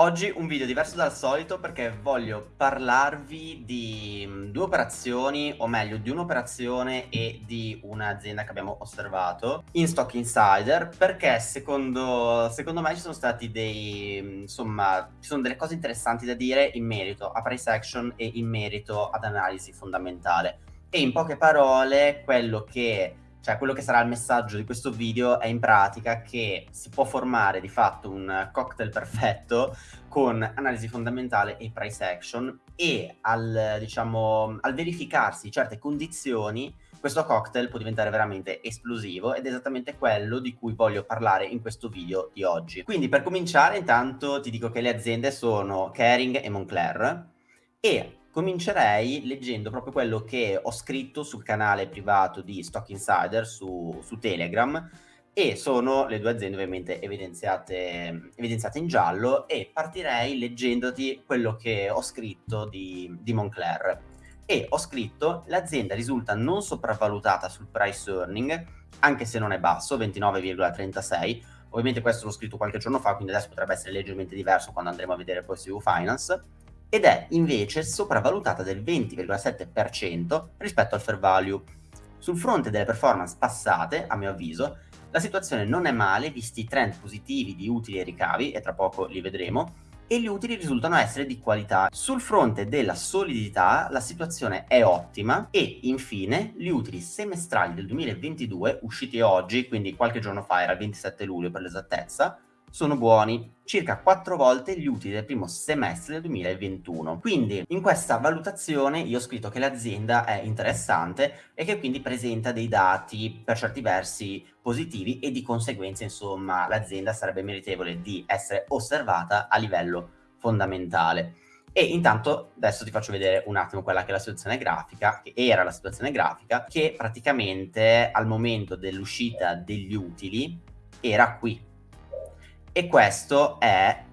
Oggi un video diverso dal solito perché voglio parlarvi di mm, due operazioni, o meglio di un'operazione e di un'azienda che abbiamo osservato in Stock Insider perché secondo, secondo me ci sono stati dei, mm, insomma, ci sono delle cose interessanti da dire in merito a price action e in merito ad analisi fondamentale. E in poche parole quello che cioè quello che sarà il messaggio di questo video è in pratica che si può formare di fatto un cocktail perfetto con analisi fondamentale e price action e al, diciamo, al verificarsi certe condizioni questo cocktail può diventare veramente esplosivo ed è esattamente quello di cui voglio parlare in questo video di oggi. Quindi per cominciare intanto ti dico che le aziende sono Kering e Moncler e comincerei leggendo proprio quello che ho scritto sul canale privato di Stock Insider su, su Telegram e sono le due aziende ovviamente evidenziate, evidenziate, in giallo e partirei leggendoti quello che ho scritto di, di Moncler. E ho scritto l'azienda risulta non sopravvalutata sul price earning anche se non è basso 29,36 ovviamente questo l'ho scritto qualche giorno fa quindi adesso potrebbe essere leggermente diverso quando andremo a vedere poi su Finance ed è invece sopravvalutata del 20,7% rispetto al fair value. Sul fronte delle performance passate, a mio avviso, la situazione non è male visti i trend positivi di utili e ricavi, e tra poco li vedremo, e gli utili risultano essere di qualità. Sul fronte della solidità la situazione è ottima e infine gli utili semestrali del 2022 usciti oggi, quindi qualche giorno fa era il 27 luglio per l'esattezza, sono buoni, circa 4 volte gli utili del primo semestre del 2021. Quindi in questa valutazione io ho scritto che l'azienda è interessante e che quindi presenta dei dati per certi versi positivi e di conseguenza insomma l'azienda sarebbe meritevole di essere osservata a livello fondamentale. E intanto adesso ti faccio vedere un attimo quella che è la situazione grafica, che era la situazione grafica, che praticamente al momento dell'uscita degli utili era qui, e questo è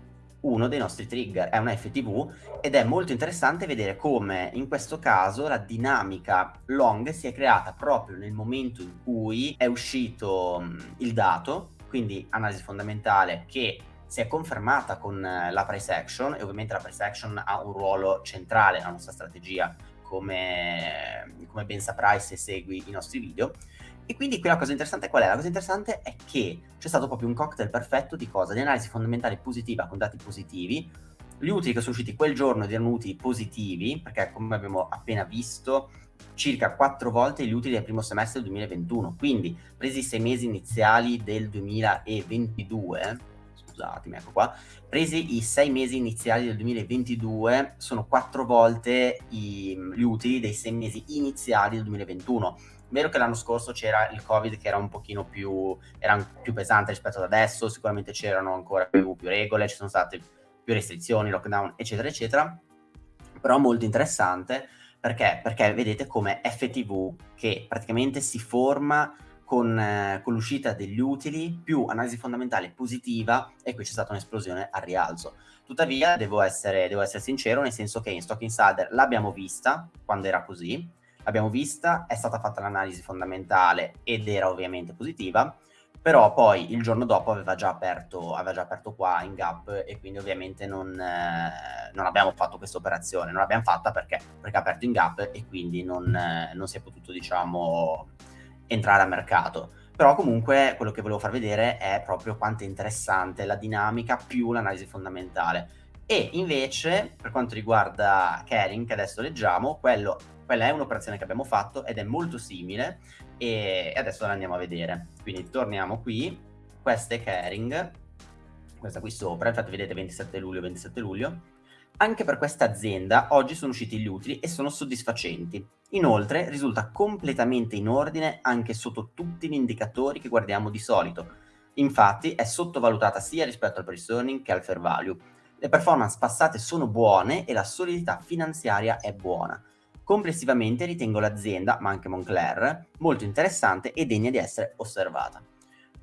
uno dei nostri trigger, è una FTV ed è molto interessante vedere come in questo caso la dinamica long si è creata proprio nel momento in cui è uscito il dato, quindi analisi fondamentale che si è confermata con la price action e ovviamente la price action ha un ruolo centrale nella nostra strategia come, come ben saprai se segui i nostri video e quindi qui la cosa interessante qual è? La cosa interessante è che c'è stato proprio un cocktail perfetto di cosa? Di analisi fondamentale positiva con dati positivi, gli utili che sono usciti quel giorno erano utili positivi, perché come abbiamo appena visto circa quattro volte gli utili del primo semestre del 2021, quindi presi i sei mesi iniziali del 2022, scusatemi, ecco qua, presi i sei mesi iniziali del 2022, sono quattro volte i, gli utili dei sei mesi iniziali del 2021 Vero che l'anno scorso c'era il Covid che era un pochino più, era più pesante rispetto ad adesso, sicuramente c'erano ancora più, più regole, ci sono state più restrizioni, lockdown, eccetera, eccetera. Però molto interessante perché? Perché vedete come FTV che praticamente si forma con, eh, con l'uscita degli utili più analisi fondamentale positiva e qui c'è stata un'esplosione al rialzo. Tuttavia devo essere, devo essere sincero nel senso che in Stock Insider l'abbiamo vista quando era così, l'abbiamo vista, è stata fatta l'analisi fondamentale ed era ovviamente positiva, però poi il giorno dopo aveva già aperto, aveva già aperto qua in gap e quindi ovviamente non, eh, non abbiamo fatto questa operazione, non l'abbiamo fatta perché? Perché ha aperto in gap e quindi non, eh, non si è potuto diciamo entrare a mercato però comunque quello che volevo far vedere è proprio quanto è interessante la dinamica più l'analisi fondamentale e invece per quanto riguarda Kering che adesso leggiamo quello quella è un'operazione che abbiamo fatto ed è molto simile e adesso la andiamo a vedere. Quindi torniamo qui, questa è Caring, questa qui sopra, infatti vedete 27 luglio, 27 luglio. Anche per questa azienda oggi sono usciti gli utili e sono soddisfacenti. Inoltre risulta completamente in ordine anche sotto tutti gli indicatori che guardiamo di solito. Infatti è sottovalutata sia rispetto al price earning che al fair value. Le performance passate sono buone e la solidità finanziaria è buona. Complessivamente ritengo l'azienda, ma anche Moncler, molto interessante e degna di essere osservata.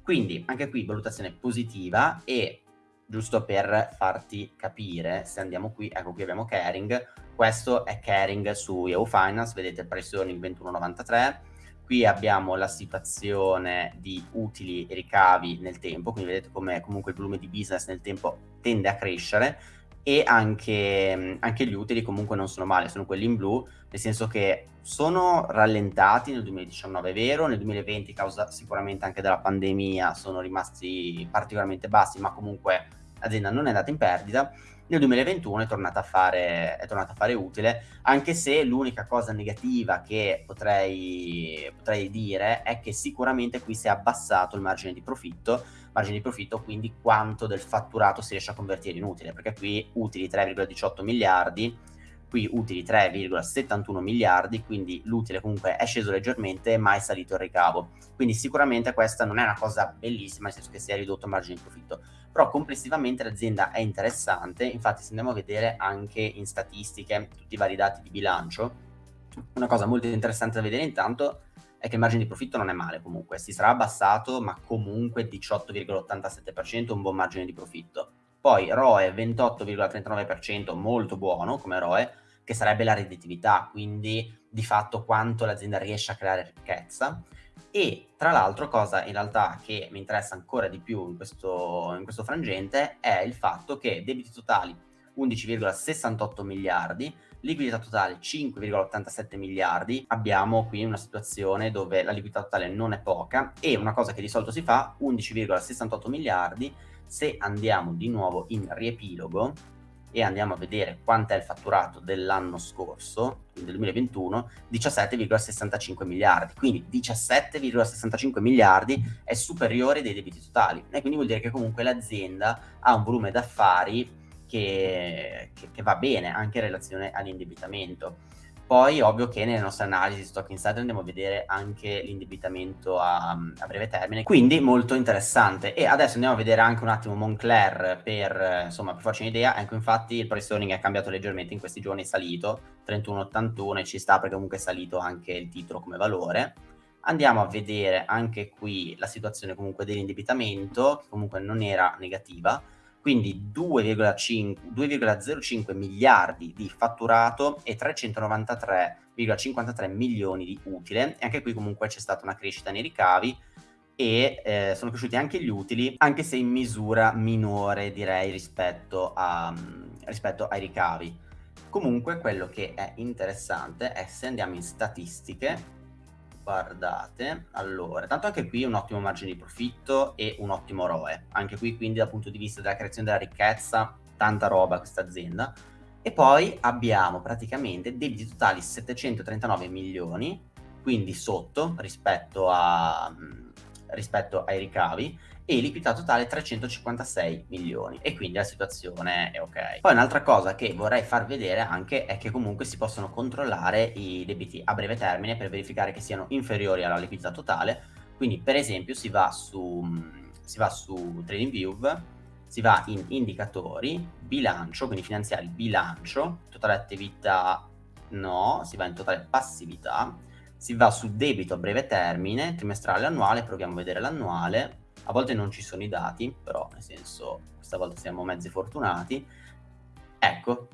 Quindi anche qui valutazione positiva e giusto per farti capire, se andiamo qui, ecco qui abbiamo Caring, questo è Caring su Yahoo Finance, vedete price earning 21,93, qui abbiamo la situazione di utili e ricavi nel tempo, quindi vedete come comunque il volume di business nel tempo tende a crescere e anche, anche, gli utili comunque non sono male, sono quelli in blu, nel senso che sono rallentati nel 2019, è vero, nel 2020 causa sicuramente anche della pandemia sono rimasti particolarmente bassi, ma comunque l'azienda non è andata in perdita, nel 2021 è tornata, a fare, è tornata a fare utile, anche se l'unica cosa negativa che potrei, potrei dire è che sicuramente qui si è abbassato il margine di profitto, margine di profitto quindi quanto del fatturato si riesce a convertire in utile, perché qui utili 3,18 miliardi, qui utili 3,71 miliardi, quindi l'utile comunque è sceso leggermente ma è salito il ricavo. Quindi sicuramente questa non è una cosa bellissima, nel senso che si è ridotto il margine di profitto, però complessivamente l'azienda è interessante, infatti se andiamo a vedere anche in statistiche tutti i vari dati di bilancio, una cosa molto interessante da vedere intanto è che il margine di profitto non è male comunque, si sarà abbassato ma comunque 18,87% un buon margine di profitto. Poi ROE 28,39%, molto buono come ROE, che sarebbe la redditività, quindi di fatto quanto l'azienda riesce a creare ricchezza. E tra l'altro, cosa in realtà che mi interessa ancora di più in questo, in questo frangente è il fatto che debiti totali 11,68 miliardi, liquidità totale 5,87 miliardi, abbiamo qui una situazione dove la liquidità totale non è poca e una cosa che di solito si fa, 11,68 miliardi, se andiamo di nuovo in riepilogo, e andiamo a vedere quanto è il fatturato dell'anno scorso, quindi del 2021, 17,65 miliardi. Quindi 17,65 miliardi è superiore dei debiti totali e quindi vuol dire che comunque l'azienda ha un volume d'affari che, che, che va bene anche in relazione all'indebitamento. Poi ovvio che nelle nostre analisi stock insider andiamo a vedere anche l'indebitamento a, a, breve termine, quindi molto interessante. E adesso andiamo a vedere anche un attimo Moncler per, insomma, per farci un'idea. Ecco, infatti il price earning è cambiato leggermente in questi giorni, è salito 31,81 e ci sta perché comunque è salito anche il titolo come valore. Andiamo a vedere anche qui la situazione comunque dell'indebitamento, che comunque non era negativa, quindi 2,05 miliardi di fatturato e 393,53 milioni di utile. E anche qui comunque c'è stata una crescita nei ricavi e eh, sono cresciuti anche gli utili anche se in misura minore direi rispetto, a, rispetto ai ricavi. Comunque quello che è interessante è se andiamo in statistiche guardate, allora, tanto anche qui un ottimo margine di profitto e un ottimo ROE, anche qui quindi dal punto di vista della creazione della ricchezza, tanta roba questa azienda, e poi abbiamo praticamente debiti totali 739 milioni, quindi sotto rispetto, a, rispetto ai ricavi, e liquidità totale 356 milioni e quindi la situazione è ok. Poi un'altra cosa che vorrei far vedere anche è che comunque si possono controllare i debiti a breve termine per verificare che siano inferiori alla liquidità totale, quindi per esempio si va su, si va su TradingView, si va in indicatori, bilancio, quindi finanziari bilancio, totale attività no, si va in totale passività, si va su debito a breve termine, trimestrale, annuale, proviamo a vedere l'annuale, a volte non ci sono i dati, però nel senso questa volta siamo mezzi fortunati, ecco,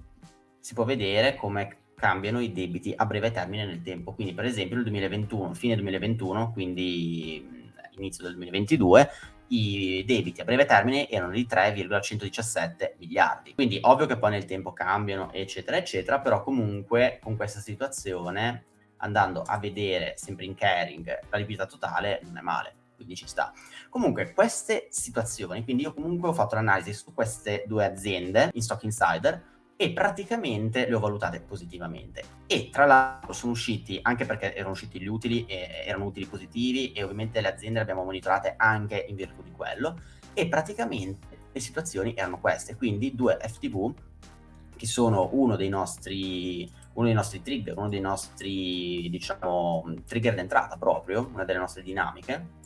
si può vedere come cambiano i debiti a breve termine nel tempo. Quindi per esempio nel 2021, fine 2021, quindi inizio del 2022, i debiti a breve termine erano di 3,117 miliardi. Quindi ovvio che poi nel tempo cambiano, eccetera, eccetera, però comunque con questa situazione, andando a vedere sempre in caring la liquidità totale, non è male quindi ci sta. Comunque, queste situazioni, quindi io comunque ho fatto l'analisi su queste due aziende in Stock Insider e praticamente le ho valutate positivamente. E tra l'altro sono usciti, anche perché erano usciti gli utili, e erano utili positivi e ovviamente le aziende le abbiamo monitorate anche in virtù di quello e praticamente le situazioni erano queste, quindi due FTV che sono uno dei nostri uno dei nostri trigger, uno dei nostri, diciamo, trigger d'entrata proprio, una delle nostre dinamiche,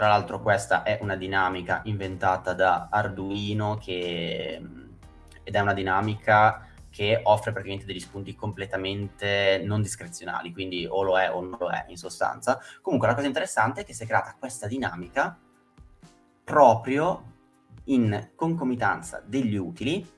tra l'altro questa è una dinamica inventata da Arduino che, ed è una dinamica che offre praticamente degli spunti completamente non discrezionali, quindi o lo è o non lo è in sostanza. Comunque la cosa interessante è che si è creata questa dinamica proprio in concomitanza degli utili,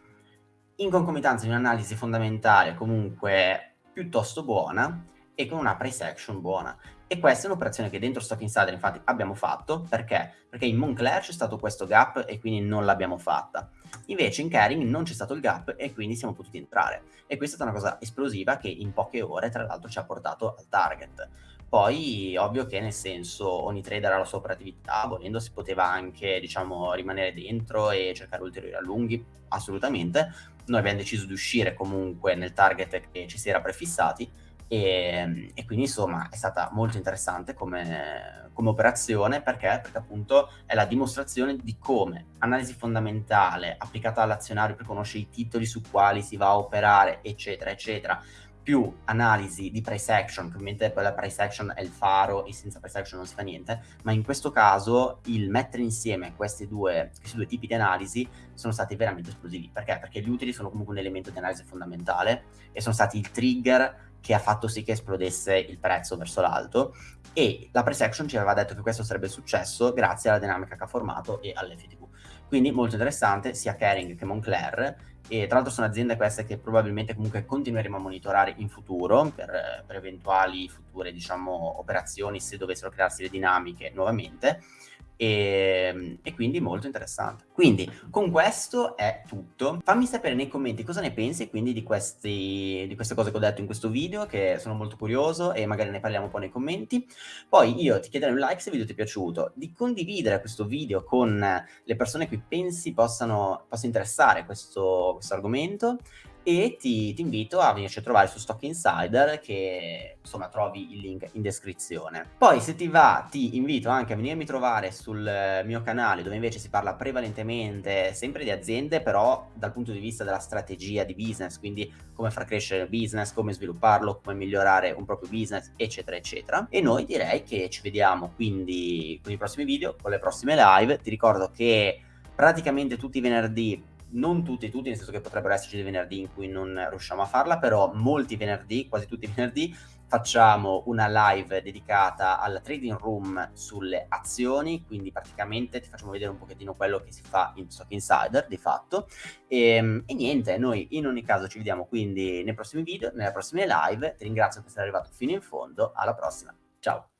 in concomitanza di un'analisi fondamentale comunque piuttosto buona, e con una price action buona. E questa è un'operazione che dentro Stock Insider infatti abbiamo fatto, perché? Perché in Moncler c'è stato questo gap e quindi non l'abbiamo fatta. Invece in Caring non c'è stato il gap e quindi siamo potuti entrare. E questa è stata una cosa esplosiva che in poche ore tra l'altro ci ha portato al target. Poi ovvio che nel senso ogni trader ha la sua operatività, volendo si poteva anche diciamo rimanere dentro e cercare ulteriori allunghi, assolutamente. Noi abbiamo deciso di uscire comunque nel target che ci si era prefissati e, ehm, e, quindi insomma è stata molto interessante come, come, operazione perché? perché appunto è la dimostrazione di come analisi fondamentale applicata all'azionario per conoscere i titoli su quali si va a operare eccetera eccetera più analisi di price action, che ovviamente poi la price action è il faro e senza price action non si fa niente, ma in questo caso il mettere insieme questi due, questi due tipi di analisi sono stati veramente esplosivi. Perché? Perché gli utili sono comunque un elemento di analisi fondamentale e sono stati il trigger che ha fatto sì che esplodesse il prezzo verso l'alto. E la price action ci aveva detto che questo sarebbe successo grazie alla dinamica che ha formato e all'FTV. Quindi molto interessante sia Kering che Moncler. E tra l'altro sono aziende queste che probabilmente comunque continueremo a monitorare in futuro per, per eventuali future diciamo operazioni se dovessero crearsi le dinamiche nuovamente e, ehm, e, quindi molto interessante. Quindi con questo è tutto. Fammi sapere nei commenti cosa ne pensi quindi di, questi, di queste cose che ho detto in questo video, che sono molto curioso e magari ne parliamo un po' nei commenti. Poi io ti chiederei un like se il video ti è piaciuto, di condividere questo video con le persone che pensi possano, possa interessare questo, questo argomento e ti, ti, invito a venirci a trovare su Stock Insider che insomma trovi il link in descrizione. Poi se ti va ti invito anche a venirmi a trovare sul mio canale dove invece si parla prevalentemente sempre di aziende però dal punto di vista della strategia di business, quindi come far crescere il business, come svilupparlo, come migliorare un proprio business eccetera eccetera. E noi direi che ci vediamo quindi con i prossimi video, con le prossime live. Ti ricordo che praticamente tutti i venerdì non tutti, tutti, nel senso che potrebbero esserci dei venerdì in cui non riusciamo a farla, però molti venerdì, quasi tutti i venerdì, facciamo una live dedicata al trading room sulle azioni, quindi praticamente ti facciamo vedere un pochettino quello che si fa in Stock Insider, di fatto, e, ehm, e niente, noi in ogni caso ci vediamo quindi nei prossimi video, nelle prossime live, ti ringrazio per essere arrivato fino in fondo, alla prossima, ciao!